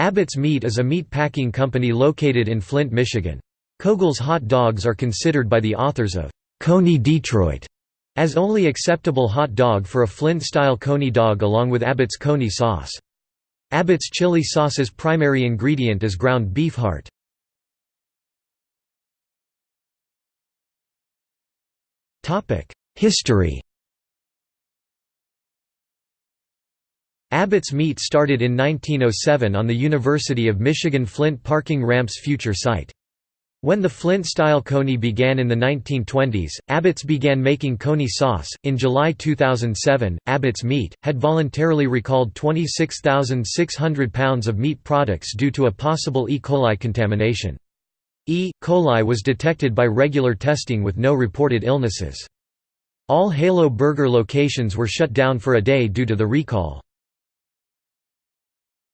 Abbott's Meat is a meat packing company located in Flint, Michigan. Koegel's hot dogs are considered by the authors of Coney Detroit as only acceptable hot dog for a Flint-style Coney dog along with Abbott's Coney sauce. Abbott's chili sauce's primary ingredient is ground beef heart. History Abbott's Meat started in 1907 on the University of Michigan Flint parking ramp's future site. When the Flint-style coney began in the 1920s, Abbott's began making coney sauce. In July 2007, Abbott's Meat had voluntarily recalled 26,600 pounds of meat products due to a possible E. coli contamination. E. coli was detected by regular testing with no reported illnesses. All Halo Burger locations were shut down for a day due to the recall.